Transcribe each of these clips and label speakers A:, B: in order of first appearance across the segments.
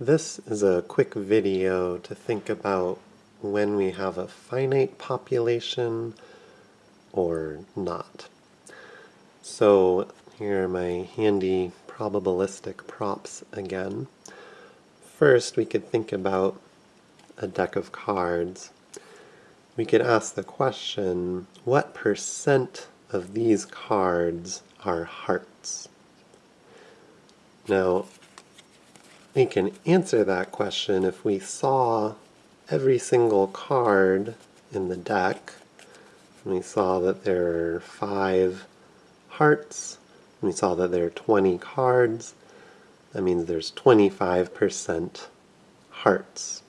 A: This is a quick video to think about when we have a finite population or not. So here are my handy probabilistic props again. First, we could think about a deck of cards. We could ask the question, what percent of these cards are hearts? Now, we can answer that question if we saw every single card in the deck. And we saw that there are five hearts. We saw that there are 20 cards. That means there's 25% hearts.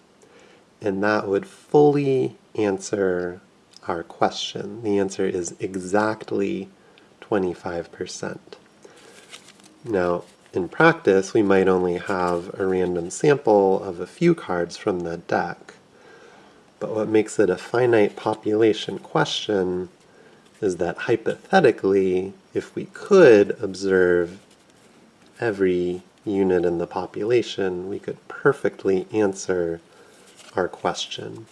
A: And that would fully answer our question. The answer is exactly 25%. Now, in practice, we might only have a random sample of a few cards from the deck. But what makes it a finite population question is that hypothetically, if we could observe every unit in the population, we could perfectly answer our question.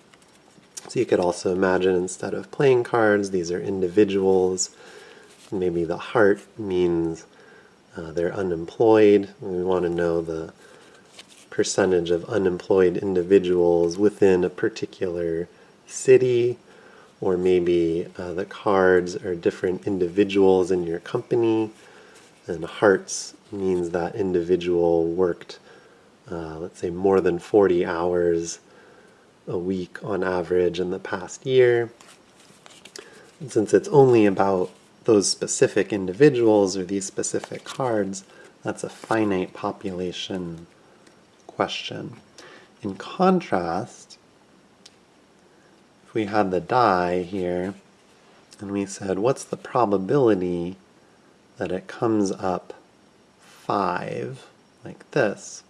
A: So you could also imagine instead of playing cards, these are individuals. Maybe the heart means uh, they're unemployed. We want to know the percentage of unemployed individuals within a particular city, or maybe uh, the cards are different individuals in your company, and hearts means that individual worked, uh, let's say, more than 40 hours a week on average in the past year. And since it's only about those specific individuals or these specific cards, that's a finite population question. In contrast, if we had the die here, and we said, what's the probability that it comes up 5, like this,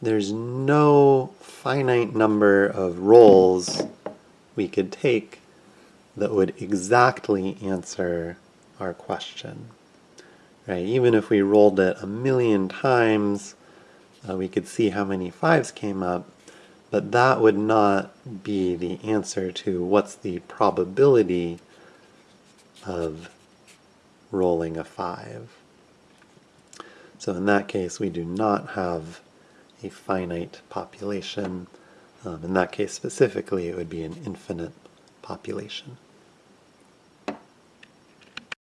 A: there's no finite number of rolls we could take that would exactly answer our question. Right? Even if we rolled it a million times, uh, we could see how many fives came up, but that would not be the answer to what's the probability of rolling a five. So in that case, we do not have a finite population. Um, in that case specifically, it would be an infinite population.